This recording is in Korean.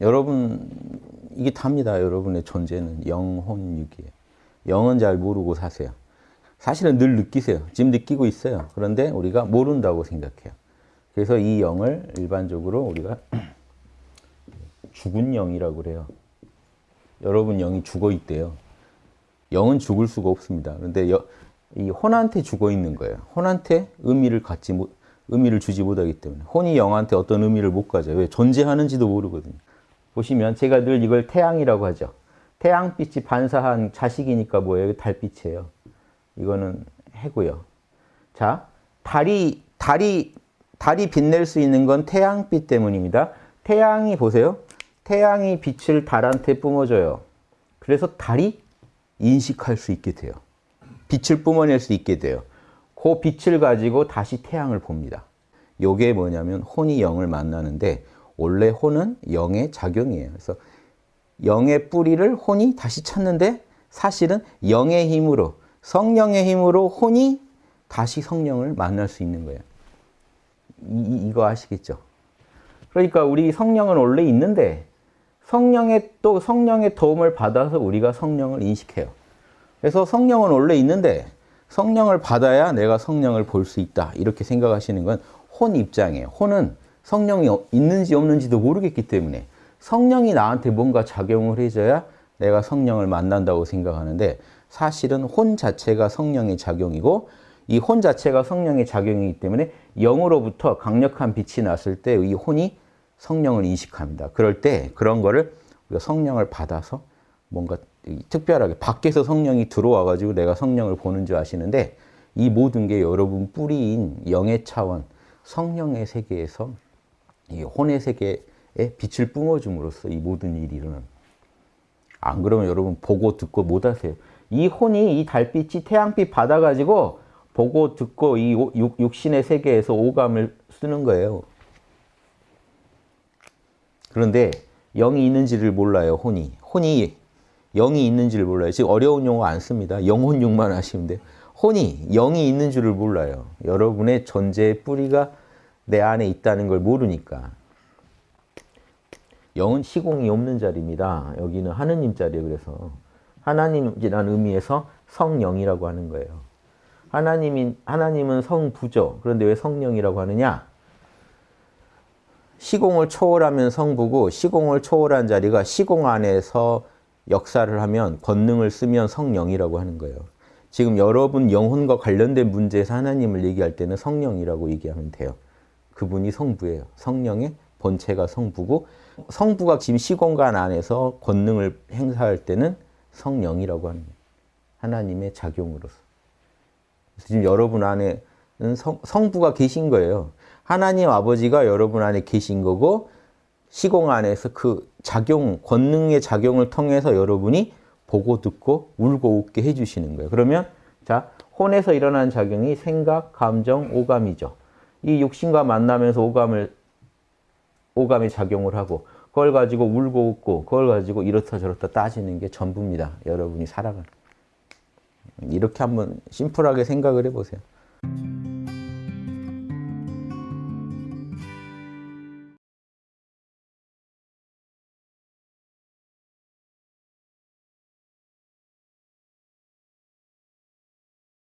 여러분 이게 답니다. 여러분의 존재는 영혼육이에요. 영은 잘 모르고 사세요. 사실은 늘 느끼세요. 지금 느끼고 있어요. 그런데 우리가 모른다고 생각해요. 그래서 이 영을 일반적으로 우리가 죽은 영이라고 그래요. 여러분 영이 죽어 있대요. 영은 죽을 수가 없습니다. 그런데 여, 이 혼한테 죽어 있는 거예요. 혼한테 의미를 갖지 못, 의미를 주지 못하기 때문에 혼이 영한테 어떤 의미를 못 가져요. 왜 존재하는지도 모르거든요. 보시면 제가 늘 이걸 태양이라고 하죠. 태양빛이 반사한 자식이니까 뭐예요? 달빛이에요. 이거는 해고요. 자, 달이 달이 달이 빛낼 수 있는 건 태양빛 때문입니다. 태양이 보세요. 태양이 빛을 달한테 뿜어줘요. 그래서 달이 인식할 수 있게 돼요. 빛을 뿜어낼 수 있게 돼요. 그 빛을 가지고 다시 태양을 봅니다. 요게 뭐냐면 혼이 영을 만나는데 원래 혼은 영의 작용이에요. 그래서 영의 뿌리를 혼이 다시 찾는데 사실은 영의 힘으로 성령의 힘으로 혼이 다시 성령을 만날 수 있는 거예요. 이, 이거 아시겠죠? 그러니까 우리 성령은 원래 있는데 성령의 또 성령의 도움을 받아서 우리가 성령을 인식해요. 그래서 성령은 원래 있는데 성령을 받아야 내가 성령을 볼 수 있다. 이렇게 생각하시는 건 혼 입장이에요. 혼은 성령이 있는지 없는지도 모르겠기 때문에 성령이 나한테 뭔가 작용을 해줘야 내가 성령을 만난다고 생각하는데 사실은 혼 자체가 성령의 작용이고 이 혼 자체가 성령의 작용이기 때문에 영으로부터 강력한 빛이 났을 때 이 혼이 성령을 인식합니다. 그럴 때 그런 거를 우리가 성령을 받아서 뭔가 특별하게 밖에서 성령이 들어와 가지고 내가 성령을 보는 줄 아시는데 이 모든 게 여러분 뿌리인 영의 차원 성령의 세계에서 이 혼의 세계에 빛을 뿜어줌으로써 이 모든 일이 일어납니다. 안 그러면 여러분 보고 듣고 못 하세요. 이 혼이 이 달빛이 태양빛 받아가지고 보고 듣고 이 육, 신의 세계에서 오감을 쓰는 거예요. 그런데 영이 있는지를 몰라요, 혼이. 혼이 영이 있는지를 몰라요. 지금 어려운 용어 안 씁니다. 영혼육만 하시면 돼요. 혼이 영이 있는 줄을 몰라요. 여러분의 존재의 뿌리가 내 안에 있다는 걸 모르니까. 영은 시공이 없는 자리입니다. 여기는 하느님 자리예요. 그래서 하나님이라는 의미에서 성령이라고 하는 거예요. 하나님인 하나님은 성부죠. 그런데 왜 성령이라고 하느냐? 시공을 초월하면 성부고 시공을 초월한 자리가 시공 안에서 역사를 하면 권능을 쓰면 성령이라고 하는 거예요. 지금 여러분 영혼과 관련된 문제에서 하나님을 얘기할 때는 성령이라고 얘기하면 돼요. 그분이 성부예요. 성령의 본체가 성부고 성부가 지금 시공간 안에서 권능을 행사할 때는 성령이라고 거예요. 하나님의 작용으로서. 지금 여러분 안에는 성, 성부가 계신 거예요. 하나님 아버지가 여러분 안에 계신 거고 시공 안에서 그 작용, 권능의 작용을 통해서 여러분이 보고 듣고 울고 웃게 해주시는 거예요. 그러면 자 혼에서 일어난 작용이 생각, 감정, 오감이죠. 이 육신과 만나면서 오감을 오감의 작용을 하고 그걸 가지고 울고 웃고 그걸 가지고 이렇다 저렇다 따지는 게 전부입니다. 여러분이 살아가는. 이렇게 한번 심플하게 생각을 해보세요.